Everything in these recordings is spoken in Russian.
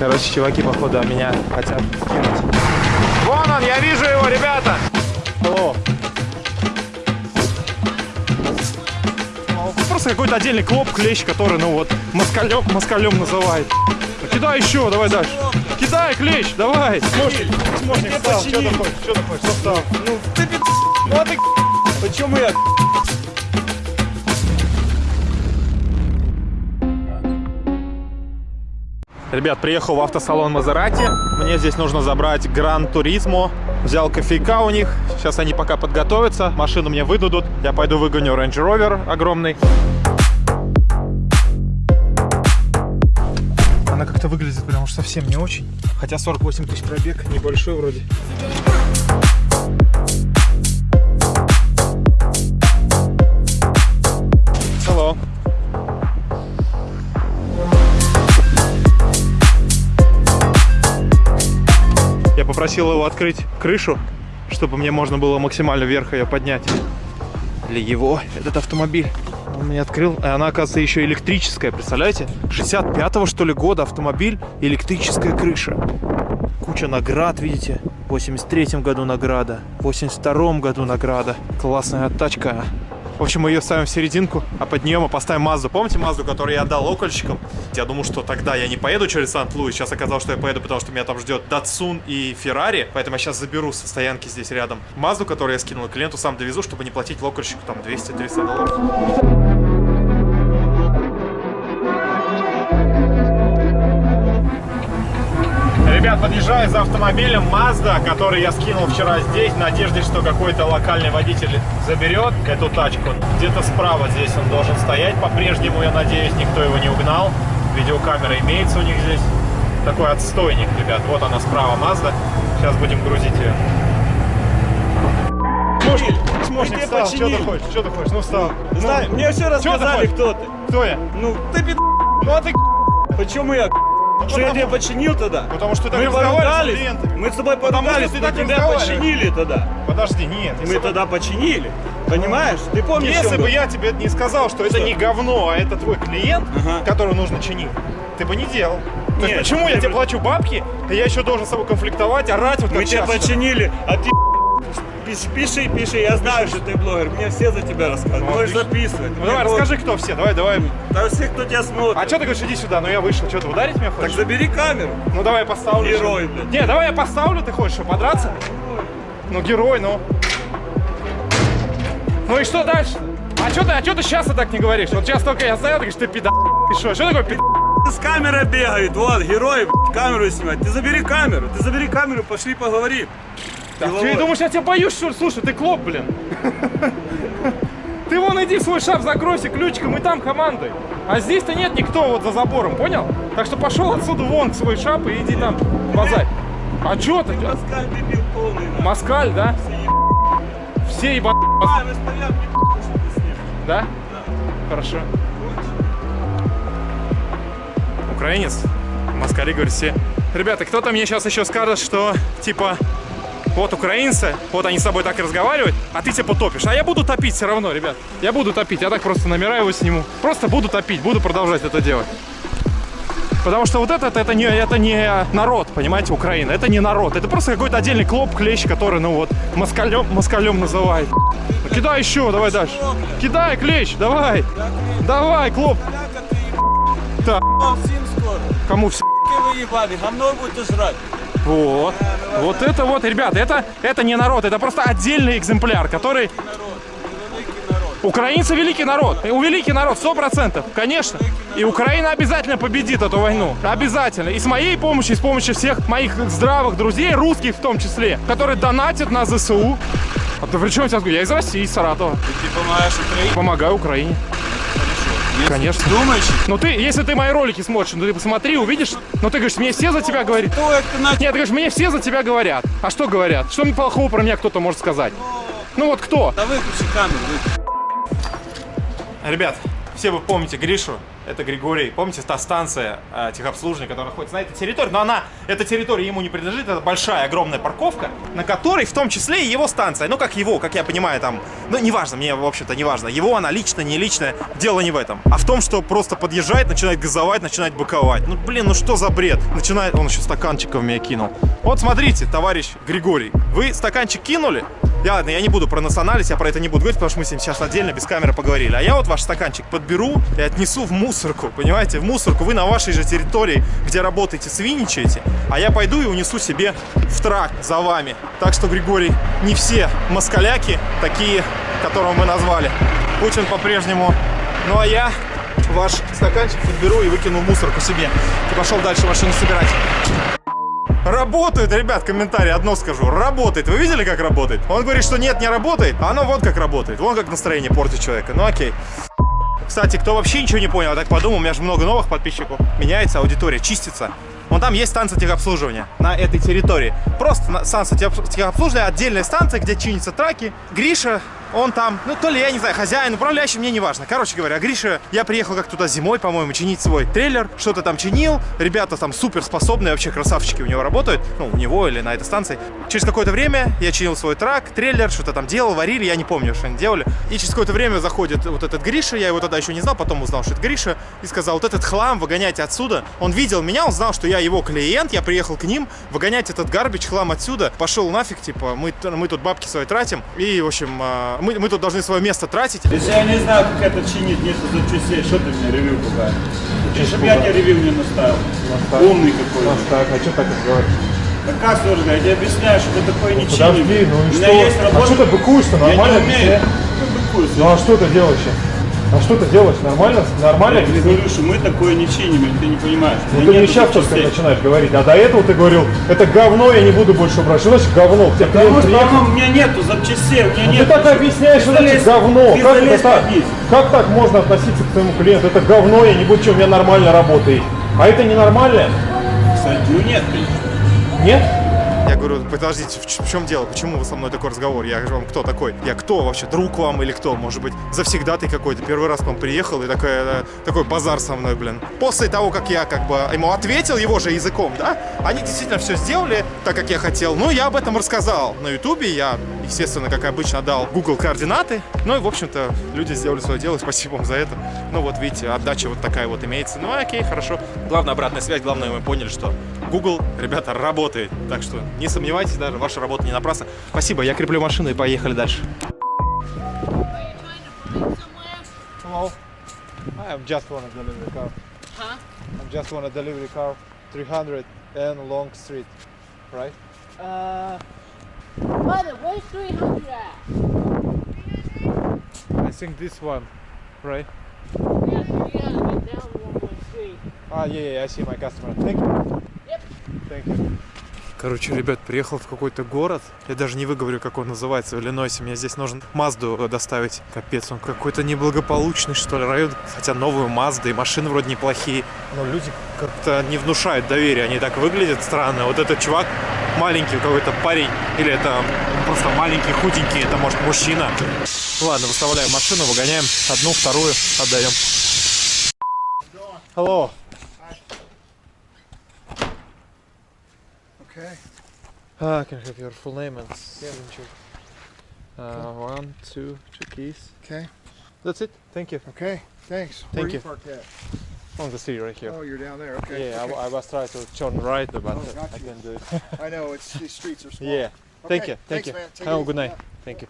Короче, чуваки, походу, меня хотят кинуть. Вон он, я вижу его, ребята! О. Просто какой-то отдельный клоп, клещ, который, ну вот, москалем, москалем называет. Ну, кидай еще, давай дальше. Кидай, клещ, давай. Сможешь, встал. Что ты хочешь, что ты хочешь, встал? Ну, ты пи***, ну а ты Почему я Ребят, приехал в автосалон Мазерати. Мне здесь нужно забрать Гран Туризмо. Взял кофейка у них. Сейчас они пока подготовятся. Машину мне выдадут. Я пойду выгоню Range Rover огромный. Она как-то выглядит прям уж совсем не очень. Хотя 48 тысяч пробег, небольшой вроде. Попросил его открыть крышу, чтобы мне можно было максимально вверх ее поднять. Для его, этот автомобиль. Он мне открыл, и она, оказывается, еще электрическая, представляете? 65-го, что ли, года автомобиль, электрическая крыша. Куча наград, видите? В 83-м году награда, в 82-м году награда. Классная тачка. В общем, мы ее ставим в серединку, а под нее мы поставим Мазду. Помните Мазду, которую я отдал окольщикам? Я думал, что тогда я не поеду через Сант-Луис. Сейчас оказалось, что я поеду, потому что меня там ждет Датсун и Феррари. Поэтому я сейчас заберу со стоянки здесь рядом Мазду, которую я скинул клиенту, сам довезу, чтобы не платить локальщику там 200-300 долларов. Ребят, подъезжаю за автомобилем Mazda, который я скинул вчера здесь, в надежде, что какой-то локальный водитель заберет эту тачку. Где-то справа здесь он должен стоять. По-прежнему, я надеюсь, никто его не угнал. Видеокамера имеется у них здесь. Такой отстойник, ребят. Вот она справа Mazda. Сейчас будем грузить ее. Смошник, смошник, Ты встал. Что ты хочешь? Что ты хочешь? Ну, встал. Ну, Знаю, мне все ты рассказали, хочешь? кто ты. Кто я? Ну, ты пи***, Ну, а ты почему я Что я тебя починил тогда? Потому что ты так Мы разговариваешь с поругались, клиентами. мы с тобой поругались, так тебя починили тогда. Подожди, нет. Мы бы- тогда починили. Понимаешь? Ты помнишь, Если бы я тебе не сказал, что это Что? не говно, а это твой клиент, Ага. которого нужно чинить, ты бы не делал. То есть Нет, почему я тебе плачу бабки, а я еще должен с собой конфликтовать, орать вот Мы как тебя сейчас? починили, а ты пиши, пиши, пиши, я знаю, что ты блогер, мне все за тебя рассказывают, можешь записывать. Ну давай, расскажи, кто все, давай, давай. Да все, кто тебя смотрит. А что ты говоришь, иди сюда, ну я вышел, что ты ударить меня Так хочешь? забери камеру. Ну давай я поставлю. Герой, блядь. Не, давай я поставлю, ты хочешь, что, подраться? Ну герой, ну. Ну и что дальше? А что ты, а что ты сейчас так не говоришь? Вот сейчас только я знаю, ты говоришь, ты пидор. Ты что, что такое пидор? С камерой бегает, вот, герой, блядь, камеру снимать. Ты забери камеру, ты забери камеру, пошли поговорим. Ты думаешь, я тебя боюсь, что ли? Слушай, ты клоп, блин. Ты вон иди в свой шап закройся ключиком и там командой. А здесь-то нет никто вот за забором, понял? Так что пошел отсюда вон в свой шап и иди там базарь. А чё ты? Москаль дебил полный. Москаль, да? Все еба... А, мы стоят, не ним. Да? Хорошо. Украинец? Москали, говорит, все. Ребята, кто-то мне сейчас еще скажет, что, типа, вот украинцы, вот они с тобой так и разговаривают, а ты типа топишь. А я буду топить все равно, ребят. Я буду топить, я так просто номера его сниму. Просто буду топить, буду продолжать это делать. Потому что вот этот, это не, это не народ, понимаете, Украина. Это не народ. Это просто какой-то отдельный клоп, клещ, который, ну вот, москалем, москалем называет. Кидай еще, давай дальше. Кидай, клещ, давай. Давай, клоп. Так, кому все. Вы ебаный, говно будете жрать. Вот. Вот это вот, ребята, это, это не народ, это просто отдельный экземпляр, который... Украинцы великий народ. И У великий народ, сто процентов, конечно. И Украина обязательно победит эту войну. Обязательно. И с моей помощью, и с помощью всех моих здравых друзей, русских в том числе, которые донатят на ЗСУ. А ты при чем сейчас? Я из России, из Саратова. Ты помогаешь Украине? Помогаю Украине. Конечно. Думаешь? Ну ты, если ты мои ролики смотришь, ну ты посмотри, увидишь. Ну ты говоришь, мне все за тебя говорят. Кто это на Нет, ты говоришь, мне все за тебя говорят. А что говорят? Что мне плохого про меня кто-то может сказать? Ну вот кто? Да выключи камеру, выключи. Ребят, Все вы помните Гришу, это Григорий. Помните, та станция э, техобслуживания, которая находится на этой территории? Но она, эта территория ему не принадлежит, это большая, огромная парковка, на которой в том числе и его станция. Ну, как его, как я понимаю, там, ну, неважно, мне, в общем-то, неважно. Его она лично, не личная, дело не в этом. А в том, что просто подъезжает, начинает газовать, начинает быковать. Ну, блин, ну что за бред? Начинает, он еще стаканчиков меня кинул. Вот смотрите, товарищ Григорий, вы стаканчик кинули, я, ладно, я не буду про национальность, я про это не буду говорить, потому что мы с ним сейчас отдельно без камеры поговорили. А я вот ваш стаканчик подберу и отнесу в мусорку, понимаете? В мусорку. Вы на вашей же территории, где работаете, свиничаете, а я пойду и унесу себе в трак за вами. Так что, Григорий, не все москаляки такие, которого мы назвали. Путин по-прежнему. Ну а я ваш стаканчик подберу и выкину в мусорку себе. И пошел дальше машину собирать. Работает, ребят, комментарий одно скажу. Работает. Вы видели, как работает? Он говорит, что нет, не работает. А оно вот как работает. Вон как настроение портит человека. Ну окей. Кстати, кто вообще ничего не понял, я так подумал, у меня же много новых подписчиков. Меняется аудитория, чистится. Вон там есть станция техобслуживания на этой территории. Просто станция техоб- техобслуживания, отдельная станция, где чинятся траки. Гриша, он там, ну то ли, я не знаю, хозяин, управляющий, мне не важно. Короче говоря, Гриша, я приехал как туда зимой, по-моему, чинить свой трейлер, что-то там чинил. Ребята там супер способные, вообще красавчики у него работают. Ну, у него или на этой станции. Через какое-то время я чинил свой трак, трейлер, что-то там делал, варили, я не помню, что они делали. И через какое-то время заходит вот этот Гриша, я его тогда еще не знал, потом узнал, что это Гриша, и сказал, вот этот хлам выгоняйте отсюда. Он видел меня, он знал, что я его клиент, я приехал к ним, выгонять этот гарбич, хлам отсюда. Пошел нафиг, типа, мы, мы тут бабки свои тратим, и, в общем, а, мы, мы тут должны свое место тратить. Если я не знаю, как это чинить, нету запчастей, что ты мне ревью пугаешь? Ты, чтобы я тебе ревью не наставил. Умный какой. Так, а что так разговаривать? Так как сложно? Я тебе объясняю, что ты такое не чинишь. Подожди, ну и У меня что? есть А работа. что ты быкуешь-то? Я Нормально не умею. Ну, быкуюсь. Ну а что ты делаешь? А что ты делаешь? Нормально? Нормально? Я тебе говорю, что мы такое не чиним, ты не понимаешь. Ну ты мне сейчас только начинаешь говорить, а до этого ты говорил, это говно, я не буду больше брать. Что значит говно? Тебе Потому что оно, у меня нету запчастей, у меня Ну нет. ты так объясняешь, что значит говно. Как это так? Как так можно относиться к своему клиенту? Это говно, я не буду, что у меня нормально работает. А это ненормально? Кстати, ну нет, конечно. Нет? Говорю, подождите, в, чем дело? Почему вы со мной такой разговор? Я говорю, вам кто такой? Я кто вообще? Друг вам или кто? Может быть, завсегдатый какой-то? Первый раз к вам приехал и такой, э, такой базар со мной, блин. После того, как я как бы ему ответил его же языком, да? Они действительно все сделали так, как я хотел. Ну, я об этом рассказал на ютубе. Я, естественно, как обычно, дал Google координаты. Ну и, в общем-то, люди сделали свое дело. Спасибо вам за это. Ну, вот видите, отдача вот такая вот имеется. Ну, окей, хорошо. Главное, обратная связь. Главное, мы поняли, что Google, ребята, работает. Так что не сомневайтесь даже, ваша работа не напрасна. Спасибо, я креплю машину и поехали дальше. Hello. I am just want a delivery car. Huh? I just want a delivery car. 300 and Long Street. Right? Uh, brother, where's 300 at? I think this one. Right? Yeah, 300 down 113. Ah, yeah, yeah, I see my customer. Thank you. Yep. Thank you. Короче, ребят, приехал в какой-то город. Я даже не выговорю, как он называется, в Иллинойсе. Мне здесь нужно Мазду доставить. Капец, он какой-то неблагополучный, что ли, район. Хотя новую Мазду и машины вроде неплохие. Но люди как-то не внушают доверия. Они так выглядят странно. Вот этот чувак маленький какой-то парень. Или это просто маленький, худенький. Это может мужчина. Ладно, выставляем машину, выгоняем. Одну, вторую отдаем. Hello. Okay. Ah, can I have your full name and signature? Uh, one, two, two keys. Okay. That's it. Thank you. Okay. Thanks. Thank Where you. parked at? On the city right here. Oh, you're down there. Okay. yeah, okay. I, I was trying to turn right, but Oh, uh, got I you. can do it. I know it's these streets are small. yeah. Thank Okay, you. Thank thanks, you. man. Take Have a it good easy. night. Thank you.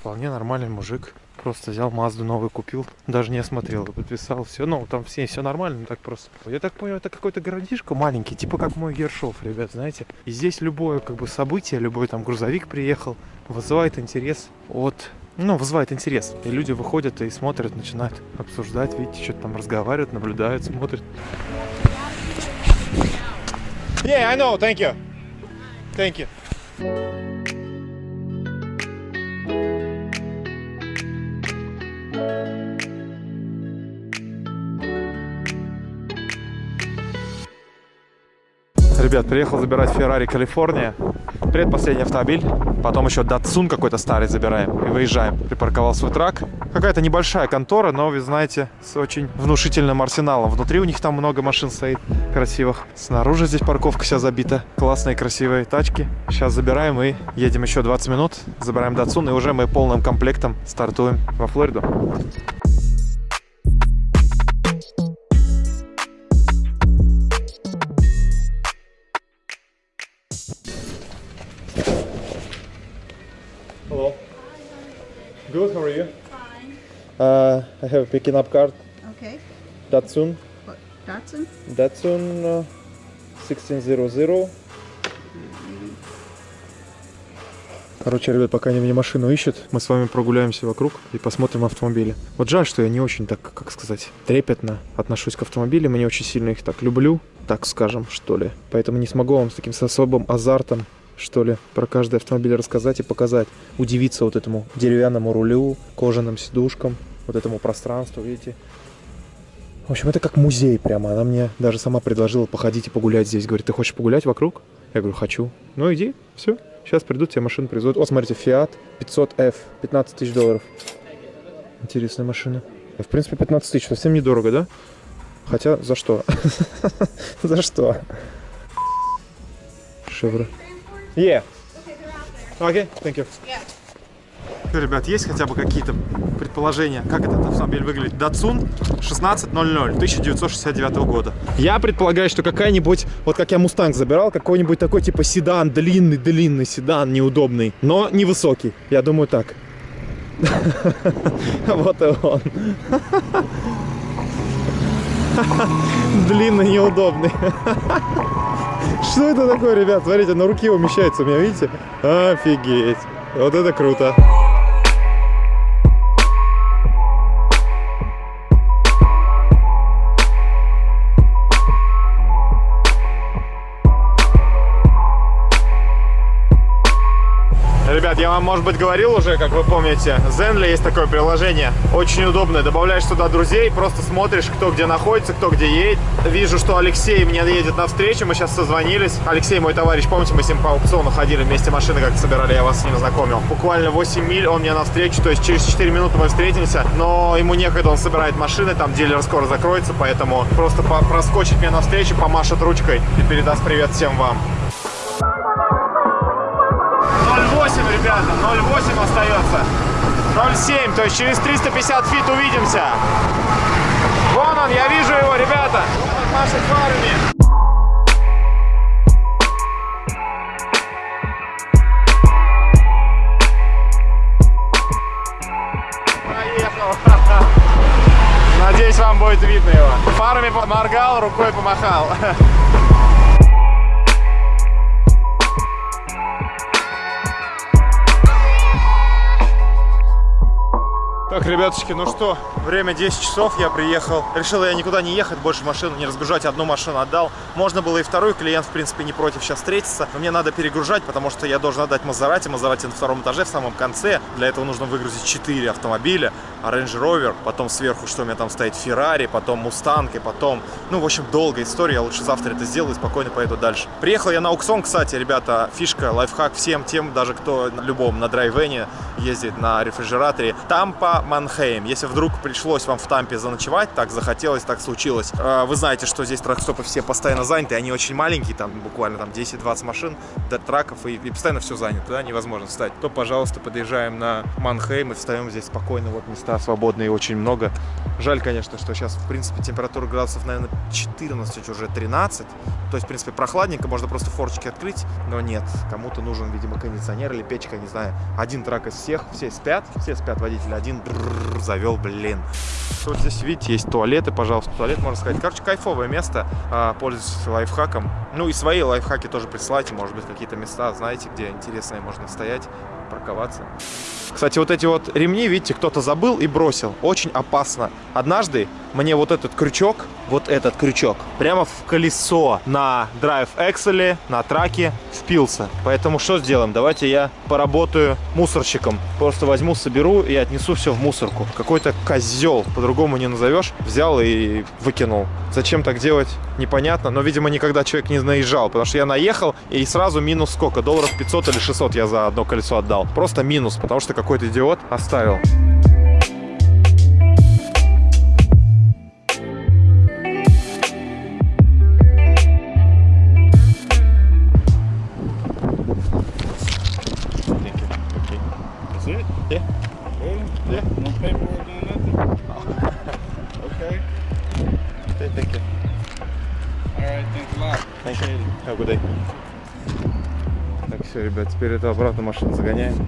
Вполне нормальный мужик. Просто взял Мазду новую купил. Даже не осмотрел, подписал. Все, ну там все, все нормально, так просто. Я так понял, это какой-то городишко маленький, типа как мой Гершов, ребят, знаете. И здесь любое как бы событие, любой там грузовик приехал, вызывает интерес от ну, вызывает интерес. И люди выходят и смотрят, начинают обсуждать, видите, что-то там разговаривают, наблюдают, смотрят. Yeah, I know, thank you. Thank you. Ребят, приехал забирать Ferrari Калифорния. Предпоследний автомобиль. Потом еще Datsun какой-то старый забираем. И выезжаем. Припарковал свой трак. Какая-то небольшая контора, но, вы знаете, с очень внушительным арсеналом. Внутри у них там много машин стоит красивых. Снаружи здесь парковка вся забита. Классные, красивые тачки. Сейчас забираем и едем еще 20 минут. Забираем Datsun и уже мы полным комплектом стартуем во Флориду. Good, how are you? Fine. Uh, I have a picking up card. Okay. Datsun. What, Datsun? Datsun uh, 1600. Короче, ребят, пока они мне машину ищут, мы с вами прогуляемся вокруг и посмотрим автомобили. Вот жаль, что я не очень так, как сказать, трепетно отношусь к автомобилям, и не очень сильно их так люблю, так скажем, что ли. Поэтому не смогу вам с таким с особым азартом, что ли, про каждый автомобиль рассказать и показать. Удивиться вот этому деревянному рулю, кожаным сидушкам, вот этому пространству, видите. В общем, это как музей прямо. Она мне даже сама предложила походить и погулять здесь. Говорит, ты хочешь погулять вокруг? Я говорю, хочу. Ну иди, все. Сейчас придут, тебе машину привезут. Вот, смотрите, Fiat 500F, 15 тысяч долларов. Интересная машина. В принципе, 15 тысяч, совсем недорого, да? Хотя, за что? За что? Шевро. Yeah. Окей, thank you. Ребят, есть хотя бы какие-то предположения, как этот автомобиль выглядит? Datsun 1600 1969 года. Я предполагаю, что какая-нибудь, вот как я Мустанг забирал, какой-нибудь такой типа седан, длинный-длинный седан, неудобный, но невысокий. Я думаю так. Вот и он. Длинный, неудобный. Что это такое, ребят? Смотрите, на руке умещается у меня, видите? Офигеть. Вот это круто. Может быть, говорил уже, как вы помните, Zenly есть такое приложение, очень удобное. Добавляешь туда друзей, просто смотришь, кто где находится, кто где едет. Вижу, что Алексей мне едет навстречу, мы сейчас созвонились. Алексей, мой товарищ, помните, мы с ним по аукциону ходили, вместе машины как собирали, я вас с ним знакомил. Буквально 8 миль он мне навстречу, то есть через 4 минуты мы встретимся, но ему некогда, он собирает машины, там дилер скоро закроется, поэтому просто проскочит мне навстречу, помашет ручкой и передаст привет всем вам. Ребята, 0,8 остается. 0,7, то есть через 350 feet увидимся. Вон он, я вижу его, ребята. Вон он машет. Надеюсь, вам будет видно его. Фарами поморгал, рукой помахал. Так, ребяточки, ну что, время 10 часов, я приехал. Решил я никуда не ехать, больше машину не разгружать, одну машину отдал. Можно было и вторую, клиент, в принципе, не против сейчас встретиться. Но мне надо перегружать, потому что я должен отдать Мазерати. Мазерати на втором этаже, в самом конце. Для этого нужно выгрузить 4 автомобиля. Range Rover, потом сверху, что у меня там стоит, Ferrari, потом Mustang, и потом... Ну, в общем, долгая история, я лучше завтра это сделаю и спокойно поеду дальше. Приехал я на аукцион, кстати, ребята, фишка, лайфхак всем тем, даже кто любом, на драйвене ездит на рефрижераторе. Тампа, Манхейм. Если вдруг пришлось вам в Тампе заночевать, так захотелось, так случилось. Э, Вы знаете, что здесь тракстопы все постоянно заняты, они очень маленькие, там буквально там 10-20 машин, до траков, и, и постоянно все занято, да, невозможно встать. То, пожалуйста, подъезжаем на Манхейм и встаем здесь спокойно, вот места свободные очень много. Жаль, конечно, что сейчас, в принципе, температура градусов, наверное, 14, уже 13. То есть, в принципе, прохладненько, можно просто форчики открыть, но нет. Кому-то нужен, видимо, кондиционер или печка, не знаю. Один трак из всех, все спят, все спят водители, один брррр, завел, блин. Вот здесь, видите, есть туалеты, пожалуйста, туалет, можно сказать. Короче, кайфовое место, а, пользуйтесь лайфхаком. Ну и свои лайфхаки тоже присылайте, может быть, какие-то места, знаете, где интересные можно стоять, парковаться. Кстати, вот эти вот ремни, видите, кто-то забыл и бросил. Очень опасно. Однажды мне вот этот крючок, вот этот крючок, прямо в колесо на Drive Excel, на траке впился. Поэтому что сделаем? Давайте я поработаю мусорщиком. просто возьму, соберу и отнесу все в мусорку. Какой-то козел, по-другому не назовешь, взял и выкинул. Зачем так делать, непонятно, но, видимо, никогда человек не наезжал, потому что я наехал и сразу минус сколько, долларов 500 или 600 я за одно колесо отдал. Просто минус, потому что какой-то идиот оставил. Ребят, теперь это обратно машину загоняем.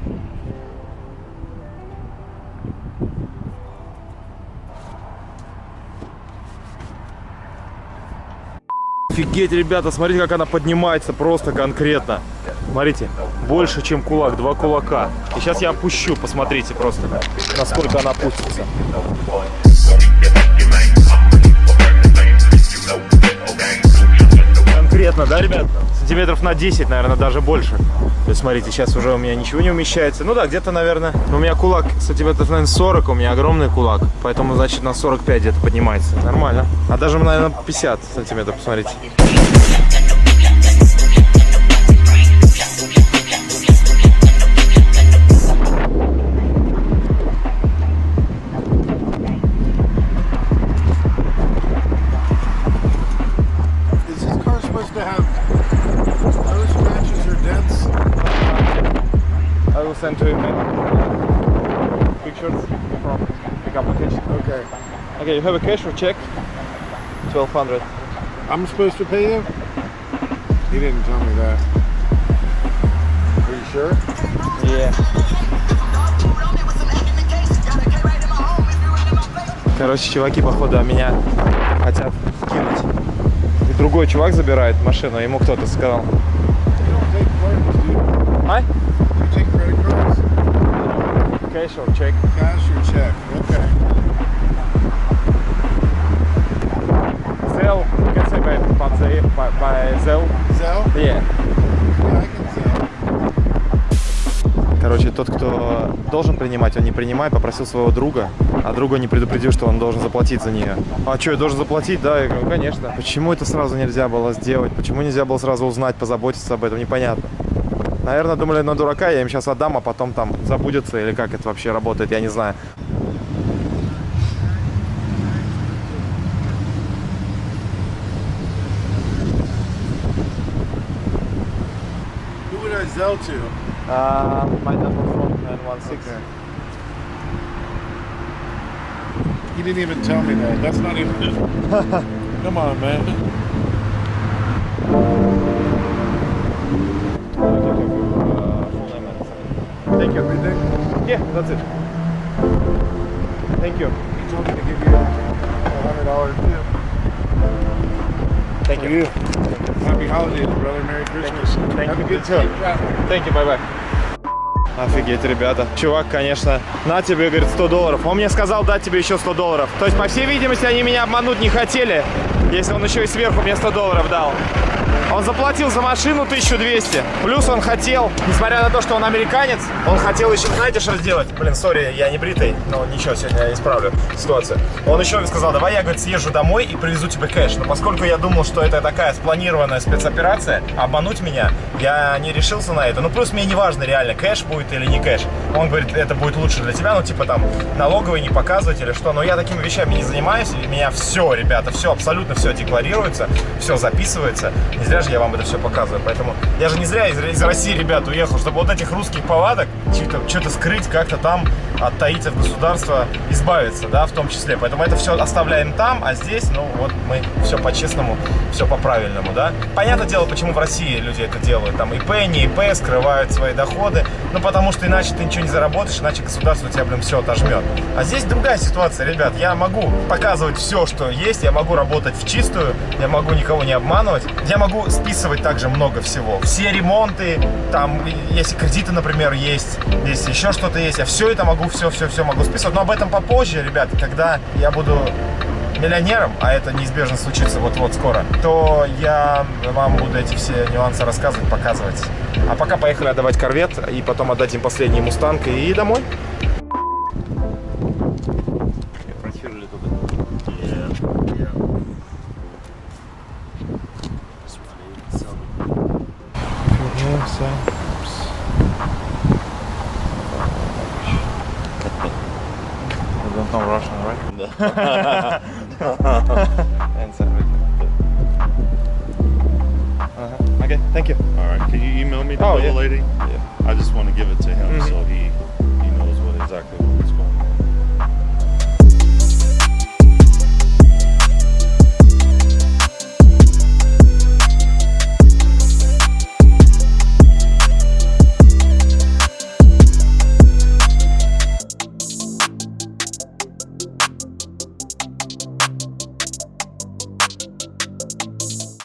Офигеть, ребята, смотрите, как она поднимается просто конкретно. Смотрите, больше, чем кулак, два кулака. И сейчас я опущу, посмотрите просто, насколько она опустится. Конкретно, да, ребят? Сантиметров на 10, наверное, даже больше. То есть, смотрите, сейчас уже у меня ничего не умещается. Ну да, где-то, наверное, у меня кулак сантиметров, наверное, 40, у меня огромный кулак. Поэтому, значит, на 45 где-то поднимается. Нормально. А даже, наверное, 50 сантиметров, посмотрите. Okay, you have a cash or check? 1200. I'm supposed to pay you? He didn't tell me that. Are you sure? Yeah. Короче, чуваки, походу, меня хотят кинуть. И другой чувак забирает машину, ему кто-то сказал. А? Cash or check? Cash or check? Okay. Zell, you can say by, by, by, by Zell. Zell? Yeah. Короче, тот, кто должен принимать, он не принимает, попросил своего друга, а друга не предупредил, что он должен заплатить за нее. А что, я должен заплатить? Да, я говорю, конечно. Почему это сразу нельзя было сделать? Почему нельзя было сразу узнать, позаботиться об этом? Непонятно. Наверное, думали на дурака, я им сейчас отдам, а потом там забудется, или как это вообще работает, я не знаю. Who would I Zell to? Uh, my number from 916. Okay. He didn't even tell me that. That's not even. Come on, man. Thank you. Everything? Yeah, that's it. Thank you. He told me to give you a hundred dollar tip. Thank For you. you. Happy holidays, brother. Merry Christmas. Thank Have you. a good time. Thank you, bye-bye. Офигеть, ребята. Чувак, конечно, на тебе, говорит, 100 долларов. Он мне сказал дать тебе еще 100 долларов. То есть, по всей видимости, они меня обмануть не хотели, если он еще и сверху мне 100 долларов дал. Он заплатил за машину 1200. Плюс он хотел, несмотря на то, что он американец, он хотел еще, знаете, что сделать? Блин, сори, я не бритый, но ничего, сегодня я исправлю ситуацию. Он еще сказал, давай я, говорит, съезжу домой и привезу тебе кэш. Но поскольку я думал, что это такая спланированная спецоперация, обмануть меня, я не решился на это. Ну, плюс мне не важно, реально, кэш будет или не кэш. Он говорит, это будет лучше для тебя, ну, типа там, налоговые не показывать или что. Но я такими вещами не занимаюсь, и меня все, ребята, все, абсолютно все декларируется, все записывается. Зря же я вам это все показываю. Поэтому я же не зря из, из России, ребят, уехал, чтобы вот этих русских повадок что-то что скрыть, как-то там от таитов государства избавиться, да, в том числе. Поэтому это все оставляем там, а здесь, ну, вот мы все по-честному, все по-правильному, да. Понятное дело, почему в России люди это делают. Там ИП, не ИП, скрывают свои доходы. Ну, потому что иначе ты ничего не заработаешь, иначе государство тебя, блин, все отожмет. А здесь другая ситуация, ребят. Я могу показывать все, что есть, я могу работать в чистую, я могу никого не обманывать. Я могу списывать также много всего. Все ремонты, там, если кредиты, например, есть, если еще что-то есть, я все это могу, все-все-все могу списывать. Но об этом попозже, ребят, когда я буду миллионером, а это неизбежно случится вот-вот скоро, то я вам буду эти все нюансы рассказывать, показывать. А пока поехали отдавать корвет и потом отдадим последний мустанг и домой. Know Russian, right? And Uh-huh. Okay, thank you. All right. Can you email me the Oh, yeah. lady? Yeah. I just want to give it to him Mhm. so he he knows what exactly